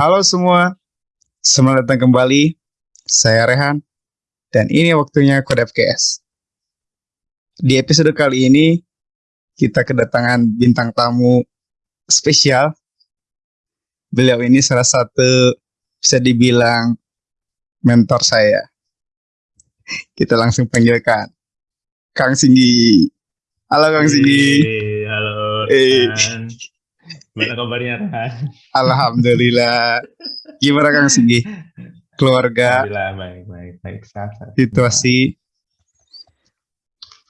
Halo semua, selamat datang kembali. Saya Rehan, dan ini waktunya Kode FKS. Di episode kali ini, kita kedatangan bintang tamu spesial. Beliau ini salah satu bisa dibilang mentor saya. Kita langsung panggilkan Kang Singgi. Halo Kang Singgi. Hey, halo. Eh. Gimana kabarnya Rehan? Alhamdulillah. Gimana Kang Singgi? Keluarga, Alhamdulillah baik baik baik sehat. situasi,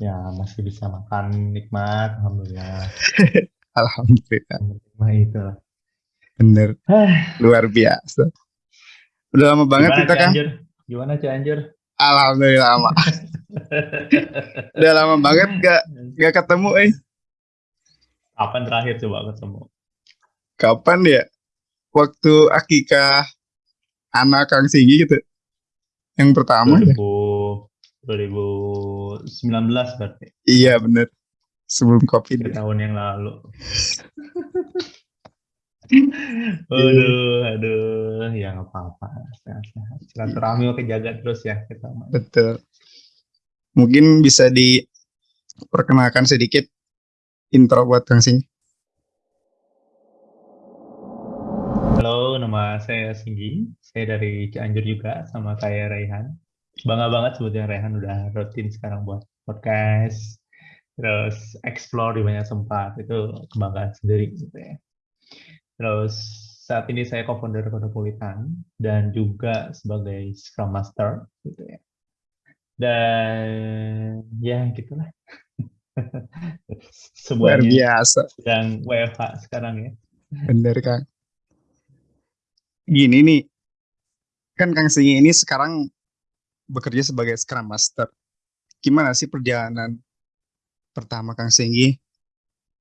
Ya masih bisa makan nikmat. Alhamdulillah. Alhamdulillah. Nah itu. Bener, luar biasa. Udah lama banget Gimana kita kan? Gimana Cianjur? Alhamdulillah lama. Udah lama banget gak, gak ketemu eh. Kapan terakhir coba ketemu? Kapan ya? Waktu akikah anak Kang Singgi gitu. Yang pertama ya? 2000, 2019 berarti. Iya bener. Sebelum Covid. Ya. tahun yang lalu. Iya. aduh, aduh, ya nggak apa-apa. Silaturahmi oke jaga terus ya kita. Betul. Mungkin bisa diperkenalkan sedikit intro buat Kang Singgi. Halo, nama saya Singgi. Saya dari Cianjur juga, sama kayak Raihan. Bangga banget sebetulnya Raihan udah rutin sekarang buat podcast, terus explore di banyak tempat. Itu kebanggaan sendiri gitu ya. Terus saat ini saya co-founder Kodopolitan dan juga sebagai Scrum Master gitu ya. Dan ya gitulah. Luar Semuanya biasa. sedang WFH sekarang ya. Bener Kang. Gini nih, kan Kang Singi ini sekarang bekerja sebagai Scrum Master. Gimana sih perjalanan pertama Kang Singgi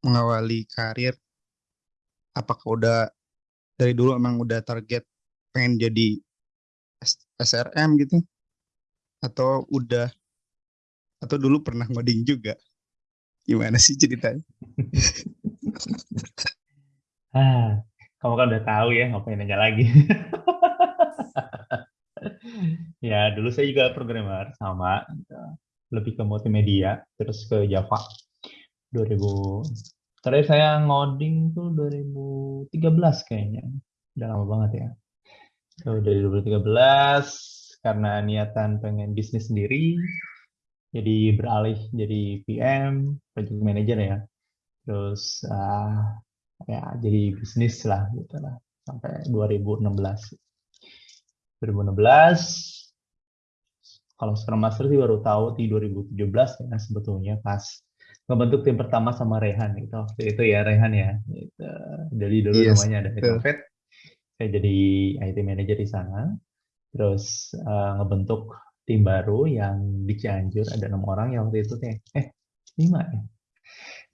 mengawali karir? Apakah udah dari dulu emang udah target pengen jadi SRM gitu? Atau udah atau dulu pernah ngoding juga? Gimana sih ceritanya? Ah, kamu kan udah tahu ya, ngapain nanya lagi. Ya, dulu saya juga programmer sama, lebih ke multimedia, terus ke Java. 2000, terakhir saya ngoding tuh 2013 kayaknya, udah lama banget ya. Tuh, dari 2013, karena niatan pengen bisnis sendiri, jadi beralih jadi PM, project manager ya. Terus ah, ya jadi bisnis lah gitu lah sampai 2016 2016 kalau Scrum Master sih baru tahu di 2017 ya sebetulnya pas ngebentuk tim pertama sama Rehan gitu waktu itu ya Rehan ya gitu. jadi dulu Yes, namanya ada. Ecofed saya jadi IT manager di sana. Terus eh, ngebentuk tim baru yang di Cianjur ada enam orang yang waktu itu teh. Eh lima ya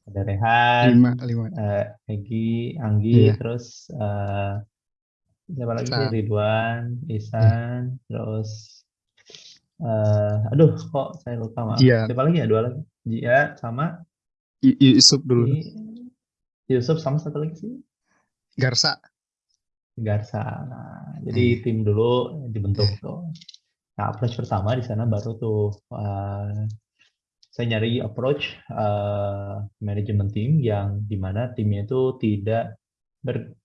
ada Rehan Lima, lima. eh Egi, Anggi, Iya. terus eh siapa lagi sih? Isan. Ridwan, Isan, terus eh aduh kok saya lupa maaf. Jian. Siapa lagi ya? Dua lagi. Jia sama Y- Yusuf dulu. si Yusuf sama satu lagi sih Garsa. Garsa. Nah, jadi tim dulu dibentuk tuh. Nah, approach pertama di sana baru tuh eh, saya nyari approach eh, manajemen tim yang di mana timnya itu tidak ber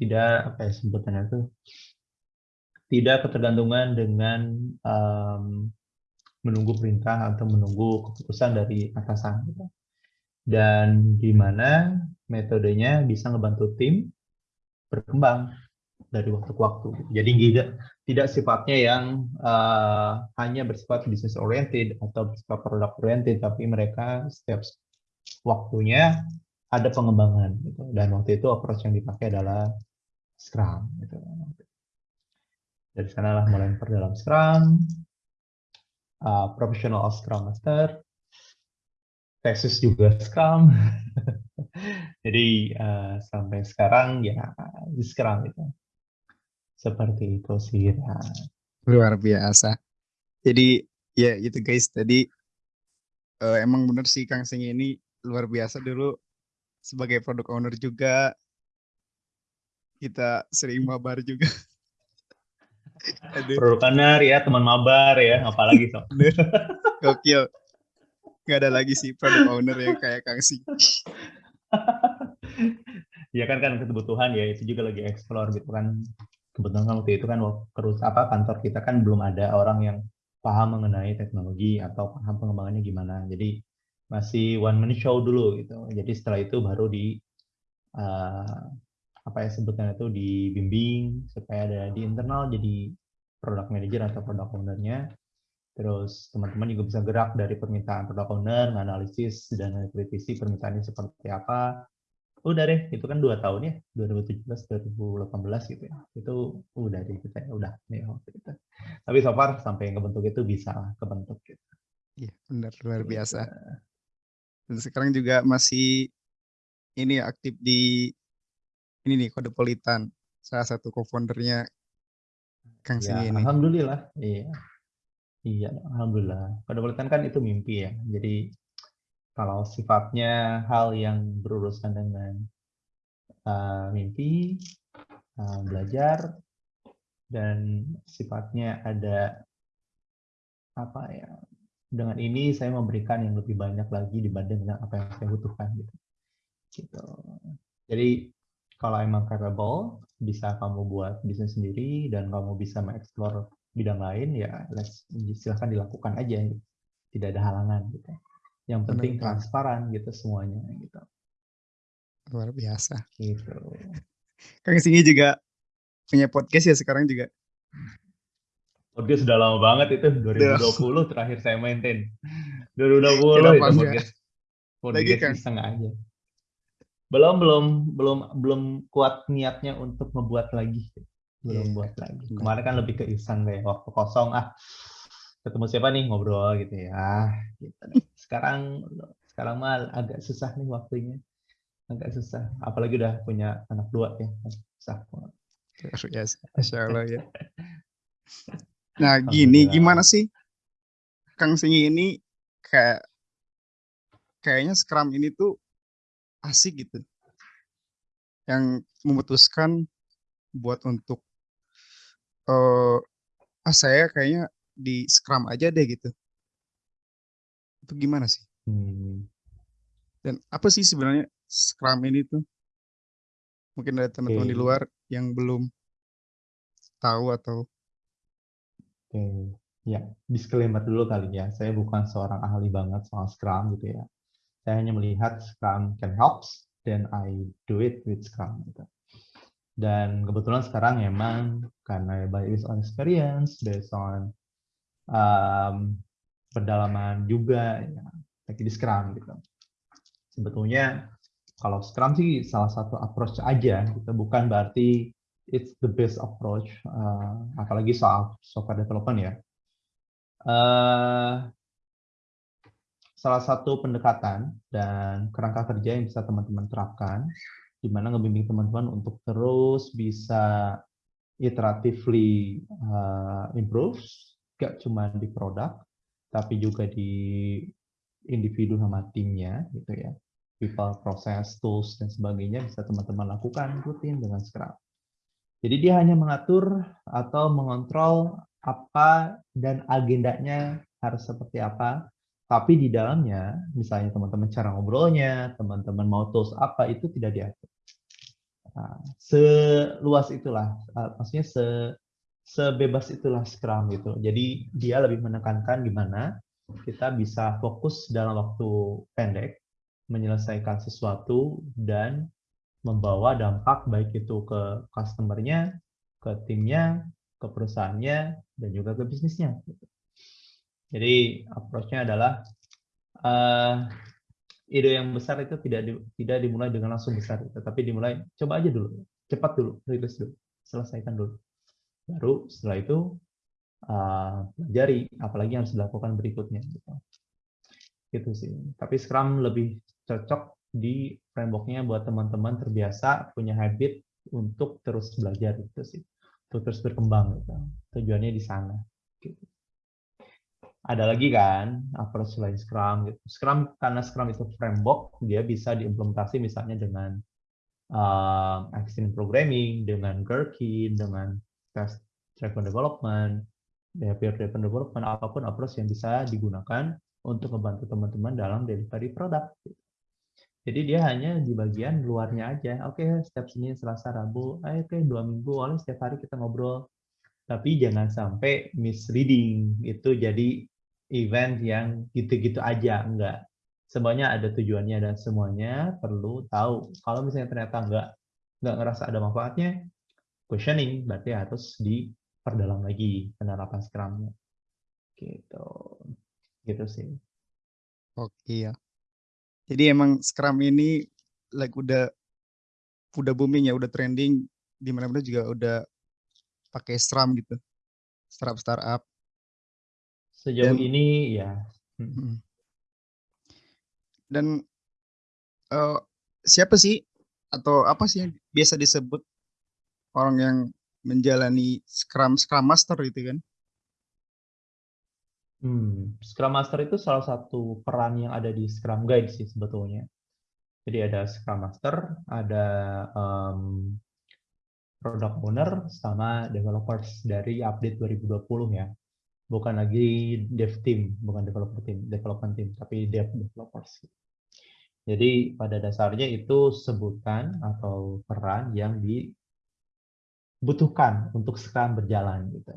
tidak apa ya sebutannya itu tidak ketergantungan dengan em, menunggu perintah atau menunggu keputusan dari atasan gitu. dan di mana metodenya bisa ngebantu tim berkembang dari waktu ke waktu. Jadi tidak tidak sifatnya yang eh, hanya bersifat business oriented atau bersifat product oriented, tapi mereka setiap waktunya ada pengembangan gitu. Dan waktu itu approach yang dipakai adalah Scrum gitu. Dari sanalah mulai memperdalam Scrum, uh, professional Scrum Master, tesis juga Scrum. Jadi uh, sampai sekarang ya di Scrum gitu. Seperti itu sih. ya. Luar biasa. Jadi ya gitu guys. Tadi eh, emang bener sih Kang Sing ini luar biasa dulu sebagai product owner juga kita sering mabar juga. Product owner ya, teman mabar ya, apalagi so. Gokil. Gak ada lagi sih product owner yang kayak Kang Sing. ya kan kan kebutuhan ya itu juga lagi explore gitu kan kebetulan kan waktu itu kan terus apa kantor kita kan belum ada orang yang paham mengenai teknologi atau paham pengembangannya gimana. Jadi masih one man show dulu gitu. Jadi setelah itu baru di eh, apa ya sebutnya itu dibimbing supaya ada di internal jadi product manager atau product ownernya. Terus teman-teman juga bisa gerak dari permintaan product owner, analisis dan kritisi permintaannya seperti apa. Udah deh, itu kan dua tahun ya, 2017, 2018 gitu ya. Itu udah deh kita ya, udah nih waktu itu. Tapi so far sampai yang kebentuk itu bisa lah kebentuk gitu. Iya, benar luar Gitu. biasa. Dan sekarang juga masih ini ya, aktif di ini nih Kodepolitan. Salah satu co-foundernya Kang Ya, Sing ini. alhamdulillah. Iya. Iya, alhamdulillah. Kedepankan kan itu mimpi ya. Jadi kalau sifatnya hal yang berurusan dengan uh, mimpi, uh, belajar, dan sifatnya ada apa ya? Dengan ini saya memberikan yang lebih banyak lagi dibanding dengan apa yang saya butuhkan gitu. Gitu. Jadi kalau emang capable, bisa kamu buat bisnis sendiri dan kamu bisa mengeksplor bidang lain ya silahkan dilakukan aja gitu. tidak ada halangan gitu yang Benar penting banget. transparan gitu semuanya gitu Luar biasa. gitu Kang Singi juga punya podcast ya sekarang juga. podcast sudah lama banget itu 2020 terakhir saya maintain 2020 Kenapa itu enggak? podcast Lagi, podcast Kang. iseng aja belum belum belum belum kuat niatnya untuk membuat lagi belum Iya, buat lagi benar. kemarin kan lebih ke iseng kayak waktu kosong ah ketemu siapa nih ngobrol gitu ya gitu sekarang sekarang mah agak susah nih waktunya agak susah apalagi udah punya anak dua ya susah banget. Luar biasa. Masya Allah ya. Nah gini, gimana sih Kang Singi ini kayak kayaknya Scrum ini tuh asik gitu. Yang memutuskan buat untuk eh ah saya kayaknya di Scrum aja deh gitu. Itu gimana sih? Hmm. Dan apa sih sebenarnya Scrum ini tuh? Mungkin ada teman-teman di Oke. luar yang belum tahu atau Oke, ya disclaimer dulu kali ya. Saya bukan seorang ahli banget soal Scrum gitu ya. Saya hanya melihat Scrum can helps, then I do it with Scrum gitu. Dan kebetulan sekarang emang karena based on experience, based on um, pendalaman juga ya, lagi di Scrum gitu. Sebetulnya kalau Scrum sih salah satu approach aja, gitu. bukan berarti it's the best approach, uh, apalagi soal software development ya. Uh, salah satu pendekatan dan kerangka kerja yang bisa teman-teman terapkan, di mana ngebimbing teman-teman untuk terus bisa iteratively uh, improve, gak cuma di produk, tapi juga di individu sama timnya, gitu ya. People, process, tools, dan sebagainya bisa teman-teman lakukan rutin dengan Scrum. Jadi dia hanya mengatur atau mengontrol apa dan agendanya harus seperti apa. Tapi di dalamnya, misalnya teman-teman cara ngobrolnya, teman-teman mau tools apa, itu tidak diatur. Nah, seluas itulah, uh, maksudnya se, sebebas itulah Scrum gitu. Jadi dia lebih menekankan gimana kita bisa fokus dalam waktu pendek, menyelesaikan sesuatu, dan membawa dampak baik itu ke customer-nya, ke timnya, ke perusahaannya, dan juga ke bisnisnya. Jadi approach-nya adalah uh, ide yang besar itu tidak di, tidak dimulai dengan langsung besar, tetapi dimulai coba aja dulu, cepat dulu, rilis dulu, selesaikan dulu. Baru setelah itu uh, apalagi yang harus dilakukan berikutnya. Gitu. gitu sih. Tapi Scrum lebih cocok di framework-nya buat teman-teman terbiasa punya habit untuk terus belajar gitu sih, untuk terus berkembang gitu. Tujuannya di sana. Gitu. Ada lagi kan approach selain Scrum. Gitu. Scrum karena Scrum itu framework, dia bisa diimplementasi misalnya dengan uh, Extreme Programming, dengan Gherkin, dengan Test Driven Development, Behavior Driven Development, apa pun approach yang bisa digunakan untuk membantu teman-teman dalam delivery produk. Jadi dia hanya di bagian luarnya aja. Oke, okay, setiap Senin, Selasa, Rabu, oke okay, dua minggu, oleh setiap hari kita ngobrol. Tapi jangan sampai misleading itu jadi event yang gitu-gitu aja, enggak. Semuanya ada tujuannya dan semuanya perlu tahu. Kalau misalnya ternyata enggak enggak ngerasa ada manfaatnya, questioning berarti harus diperdalam lagi penerapan Scrum-nya. Gitu. Gitu sih. Oke ya. Jadi emang Scrum ini like udah udah booming ya, udah trending di mana-mana juga udah pakai Scrum gitu. Startup startup. Sejauh Dan, ini ya. Hmm. Dan uh, siapa sih atau apa sih yang biasa disebut orang yang menjalani Scrum Scrum Master gitu kan? Hmm, Scrum Master itu salah satu peran yang ada di Scrum Guide sih sebetulnya. Jadi ada Scrum Master, ada um, Product Owner, sama developers dari update 2020 ya. Bukan lagi dev team, bukan developer team, development team, tapi dev developers. Jadi pada dasarnya itu sebutan atau peran yang dibutuhkan untuk Scrum berjalan gitu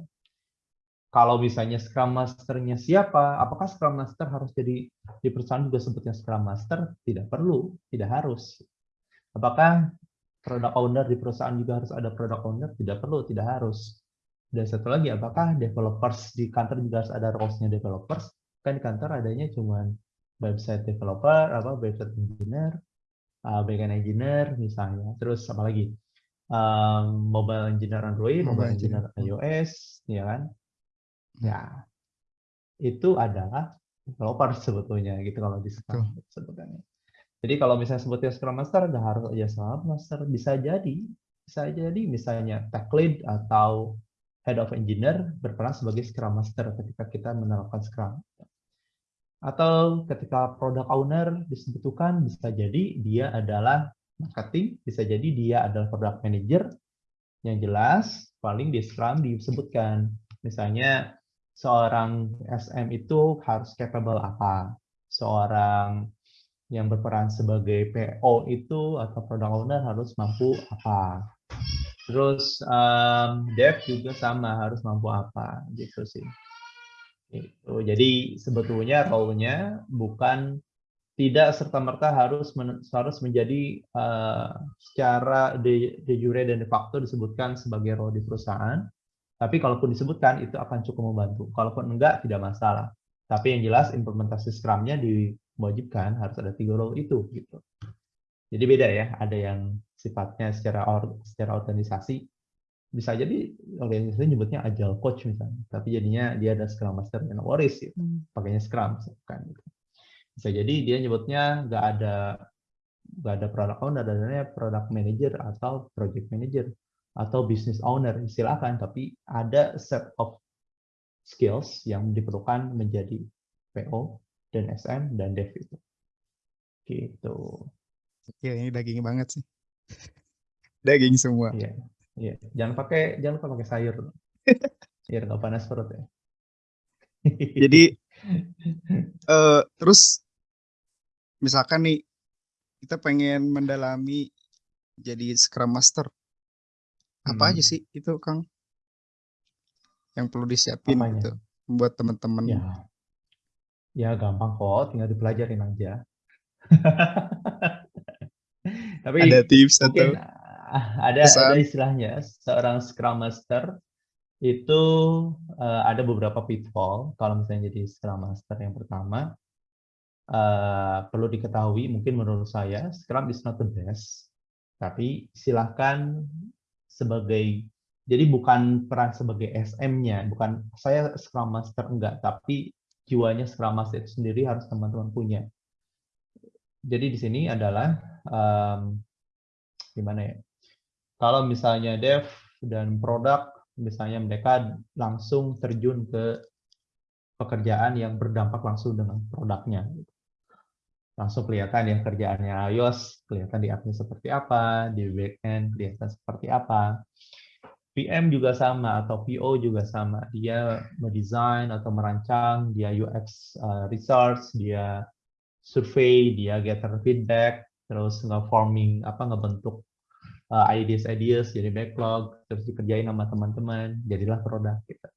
kalau misalnya Scrum Master-nya siapa, apakah Scrum Master harus jadi di perusahaan juga sebutnya Scrum Master? Tidak perlu, tidak harus. Apakah product owner di perusahaan juga harus ada product owner? Tidak perlu, tidak harus. Dan satu lagi, apakah developers di kantor juga harus ada roles-nya developers? Kan di kantor adanya cuma website developer, apa website engineer, uh, backend engineer misalnya. Terus apa lagi? Um, mobile engineer Android, mobile, mobile engineer iOS, ya kan? Ya, itu adalah developer sebetulnya gitu kalau di Scrum sebutannya. Jadi kalau misalnya sebutnya Scrum Master, nggak harus aja Scrum Master, bisa jadi, bisa jadi misalnya tech lead atau head of engineer berperan sebagai Scrum Master ketika kita menerapkan Scrum. Atau ketika product owner disebutkan, bisa jadi dia adalah marketing, bisa jadi dia adalah product manager. Yang jelas, paling di Scrum disebutkan. Misalnya seorang SM itu harus capable apa, seorang yang berperan sebagai PO itu atau product owner harus mampu apa. Terus um, dev juga sama harus mampu apa gitu sih. Itu. Jadi sebetulnya role-nya bukan tidak serta merta harus men, harus menjadi uh, secara de, de jure dan de facto disebutkan sebagai role di perusahaan, tapi kalaupun disebutkan itu akan cukup membantu. Kalaupun enggak tidak masalah. Tapi yang jelas implementasi Scrum-nya diwajibkan harus ada tiga role itu gitu. Jadi beda ya, ada yang sifatnya secara or, secara organisasi bisa jadi organisasi nyebutnya agile coach misalnya, tapi jadinya dia ada Scrum Master dan Waris gitu. Hmm. Pakainya Scrum kan gitu. Bisa jadi dia nyebutnya nggak ada nggak ada product owner, adanya product manager atau project manager atau business owner silakan tapi ada set of skills yang diperlukan menjadi PO dan SM dan dev itu. Gitu. Oke, ini daging banget sih. Daging semua. Iya iya. Jangan pakai jangan lupa pakai sayur. Biar nggak panas perut ya. Jadi uh, terus misalkan nih kita pengen mendalami jadi Scrum Master apa aja hmm. sih itu, Kang? Yang perlu disiapin Apanya? gitu buat teman-teman? Ya. Ya gampang kok, tinggal dipelajarin aja. Tapi ada tips atau ada ada istilahnya seorang Scrum Master itu uh, ada beberapa pitfall kalau misalnya jadi Scrum Master yang pertama uh, perlu diketahui mungkin menurut saya Scrum is not the best tapi silahkan sebagai jadi bukan peran sebagai SM-nya, bukan saya Scrum Master enggak, tapi jiwanya Scrum Master itu sendiri harus teman-teman punya. Jadi di sini adalah um, gimana ya? Kalau misalnya dev dan produk, misalnya mereka langsung terjun ke pekerjaan yang berdampak langsung dengan produknya. Langsung kelihatan ya kerjaannya iOS, kelihatan di app seperti apa, di backend kelihatan seperti apa. PM juga sama atau PO juga sama. Dia mendesain atau merancang, dia UX uh, research, dia survei, dia gather feedback, terus nge-forming apa ngebentuk uh, ideas ideas jadi backlog, terus dikerjain sama teman-teman, jadilah produk gitu.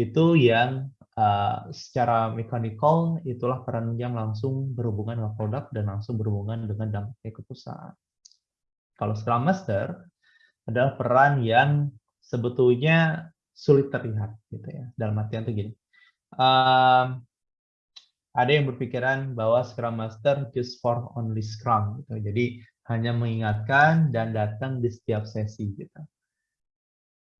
Itu yang uh, secara mechanical itulah peran yang langsung berhubungan dengan produk dan langsung berhubungan dengan dampaknya ke perusahaan. Kalau Scrum Master adalah peran yang sebetulnya sulit terlihat gitu ya dalam artian tuh gini um, ada yang berpikiran bahwa Scrum Master just for only Scrum gitu jadi hanya mengingatkan dan datang di setiap sesi gitu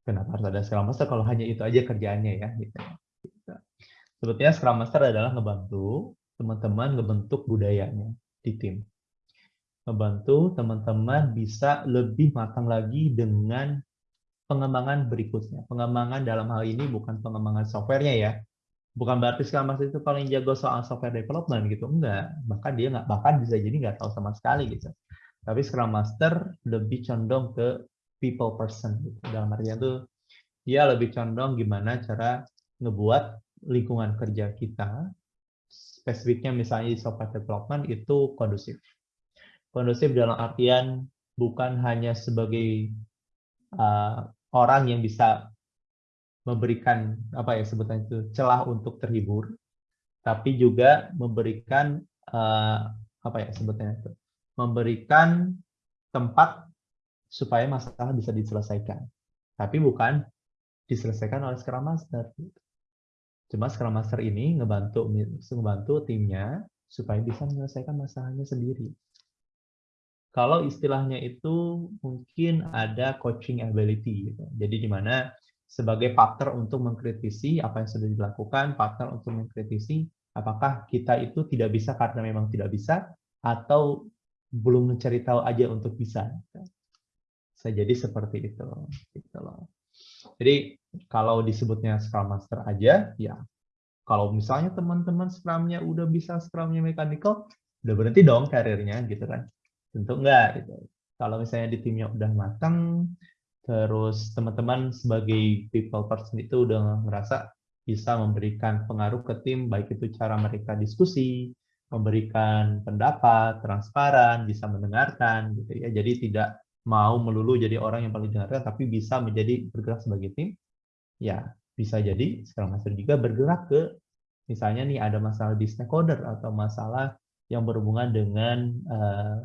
kenapa harus ada Scrum Master kalau hanya itu aja kerjaannya ya gitu. Sebetulnya Scrum Master adalah ngebantu teman-teman ngebentuk budayanya di tim membantu teman-teman bisa lebih matang lagi dengan pengembangan berikutnya. Pengembangan dalam hal ini bukan pengembangan softwarenya ya. Bukan berarti Scrum Master itu paling jago soal software development gitu. Enggak. Bahkan dia nggak bahkan bisa jadi nggak tahu sama sekali gitu. Tapi Scrum Master lebih condong ke people person gitu. Dalam artian itu dia lebih condong gimana cara ngebuat lingkungan kerja kita spesifiknya misalnya di software development itu kondusif. Kondusif dalam artian bukan hanya sebagai uh, orang yang bisa memberikan apa ya sebutannya itu celah untuk terhibur, tapi juga memberikan uh, apa ya sebutannya itu memberikan tempat supaya masalah bisa diselesaikan, tapi bukan diselesaikan oleh Scrum Master. Cuma Scrum Master ini ngebantu ngebantu timnya supaya bisa menyelesaikan masalahnya sendiri. Kalau istilahnya itu mungkin ada coaching ability. Gitu. Jadi di mana sebagai partner untuk mengkritisi apa yang sudah dilakukan, partner untuk mengkritisi apakah kita itu tidak bisa karena memang tidak bisa, atau belum mencari tahu aja untuk bisa. Bisa jadi seperti itu. Gitu. Jadi kalau disebutnya Scrum Master aja, ya kalau misalnya teman-teman Scrum-nya udah bisa Scrum-nya mechanical, udah berhenti dong karirnya gitu kan. Tentu enggak gitu. Kalau misalnya di timnya udah matang, terus teman-teman sebagai people person itu udah ngerasa bisa memberikan pengaruh ke tim, baik itu cara mereka diskusi, memberikan pendapat, transparan, bisa mendengarkan, gitu ya. Jadi tidak mau melulu jadi orang yang paling dengarkan, tapi bisa menjadi bergerak sebagai tim. Ya, bisa jadi sekarang Master juga bergerak ke, misalnya nih ada masalah di stakeholder atau masalah yang berhubungan dengan uh,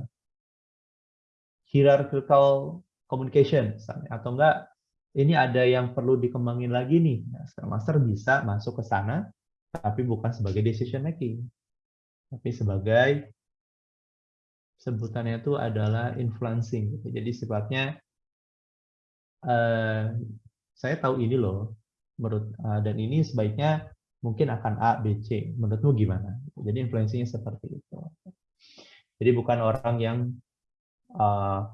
hierarchical communication misalnya. Atau enggak ini ada yang perlu dikembangin lagi nih. Nah, Scrum Master bisa masuk ke sana tapi bukan sebagai decision making. Tapi sebagai sebutannya itu adalah influencing. Jadi sifatnya uh, saya tahu ini loh menurut uh, dan ini sebaiknya mungkin akan A, B, C. Menurutmu gimana? Jadi influencingnya seperti itu. Jadi bukan orang yang uh,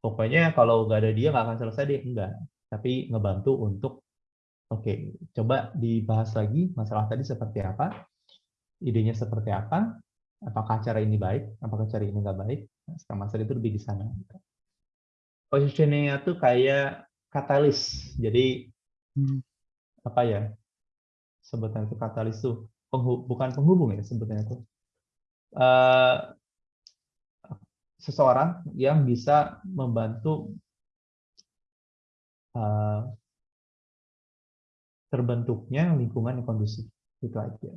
pokoknya kalau nggak ada dia nggak akan selesai deh enggak tapi ngebantu untuk oke okay, coba dibahas lagi masalah tadi seperti apa idenya seperti apa apakah cara ini baik apakah cara ini nggak baik nah, Master itu lebih di sana positioningnya tuh kayak katalis jadi hmm. apa ya sebetulnya itu katalis tuh penghub, bukan penghubung ya sebetulnya itu uh, seseorang yang bisa membantu uh, terbentuknya lingkungan yang kondusif itu aja.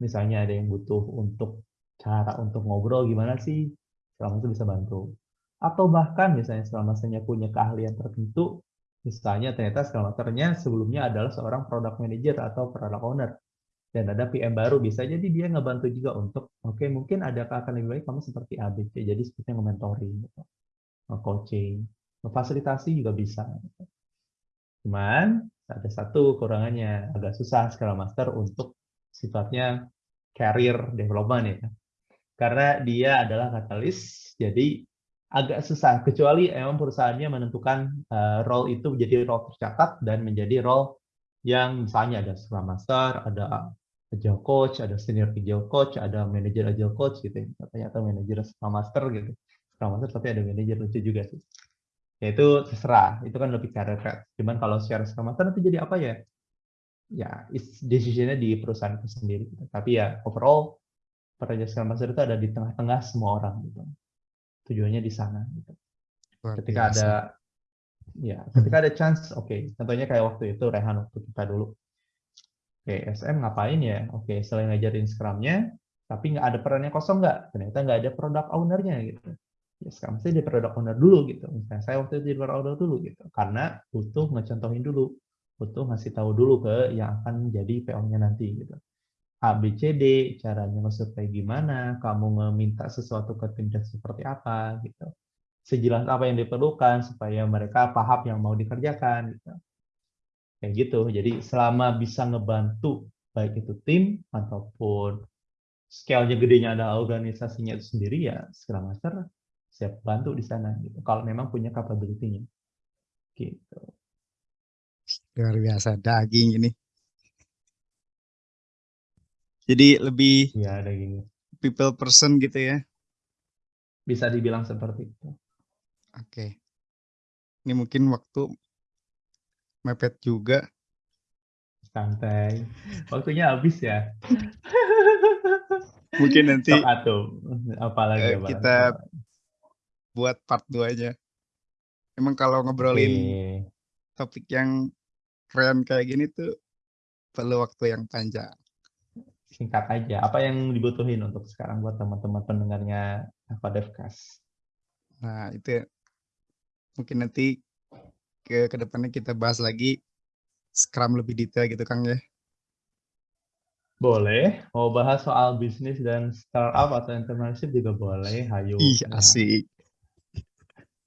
Misalnya ada yang butuh untuk cara untuk ngobrol gimana sih, selama itu bisa bantu. Atau bahkan misalnya selama saya punya keahlian tertentu, misalnya ternyata selama sebelumnya adalah seorang product manager atau product owner dan ada PM baru bisa jadi dia ngebantu juga untuk oke okay, mungkin ada akan lebih baik kamu seperti ABC jadi seperti nge-mentoring gitu. coaching fasilitasi juga bisa gitu. cuman ada satu kekurangannya agak susah Scrum Master untuk sifatnya career development ya karena dia adalah katalis jadi agak susah kecuali emang perusahaannya menentukan uh, role itu menjadi role tercatat dan menjadi role yang misalnya ada Scrum Master, ada agile coach, ada senior agile coach, ada manager agile coach gitu ya. Ternyata manager Scrum Master gitu. Scrum Master tapi ada manager lucu juga sih. Ya itu terserah, itu kan lebih path. Cuman kalau secara Scrum Master nanti jadi apa ya? Ya, decision-nya di perusahaan itu sendiri. Gitu. Tapi ya overall pekerja Scrum Master itu ada di tengah-tengah semua orang gitu. Tujuannya di sana gitu. Ketika biasa. ada ya, ketika ada chance, oke. Contohnya kayak waktu itu Rehan waktu kita dulu. Oke, SM ngapain ya? Oke, selain ngajarin Scrum-nya, tapi nggak ada perannya kosong nggak? Ternyata nggak ada product owner-nya gitu. Ya Scrum Master jadi product owner dulu gitu. Misalnya saya waktu itu jadi product owner dulu gitu. Karena butuh ngecontohin dulu. Butuh ngasih tahu dulu ke yang akan jadi PO-nya nanti gitu. A, B, C, D, caranya nge-survey gimana, kamu ngeminta sesuatu ke tim dan seperti apa gitu. Sejelas apa yang diperlukan supaya mereka paham yang mau dikerjakan gitu. Kayak gitu. Jadi selama bisa ngebantu baik itu tim ataupun scale-nya gedenya ada organisasinya itu sendiri ya Scrum Master siap bantu di sana gitu. Kalau memang punya capability-nya. Gitu. Luar biasa daging ini. Jadi lebih Ya ada gini. people person gitu ya. Bisa dibilang seperti itu. Oke. Ini mungkin waktu mepet juga. Santai. Waktunya habis ya. Mungkin nanti Sok. Apalagi eh, apalagi, kita apalagi. buat part 2-nya. Emang kalau ngobrolin Oke. topik yang keren kayak gini tuh perlu waktu yang panjang. Singkat aja. Apa yang dibutuhin untuk sekarang buat teman-teman pendengarnya Apa Devcast? Nah, itu mungkin nanti ke ke depannya kita bahas lagi Scrum lebih detail gitu Kang ya. Boleh. Mau bahas soal bisnis dan startup atau entrepreneurship juga boleh. Hayo. Ih, Ya. asik.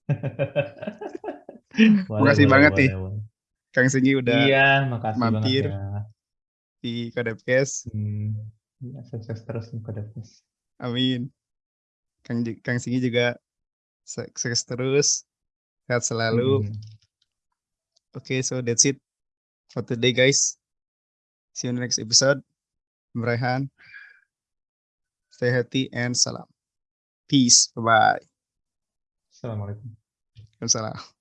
Boleh, Makasih boleh, banget boleh, nih. boleh. Kang Singgi udah Iya, makasih mampir. banget ya. Di Kodepkes. Hmm, ya, sukses terus nih Kodepkes. Amin. Kang Kang Singgi juga sukses terus. Sehat selalu. Hmm. Oke, so that's it for today guys. See you in the next episode. I'm. Stay healthy and salam. Peace. Bye-bye. Assalamualaikum. Waalaikumsalam.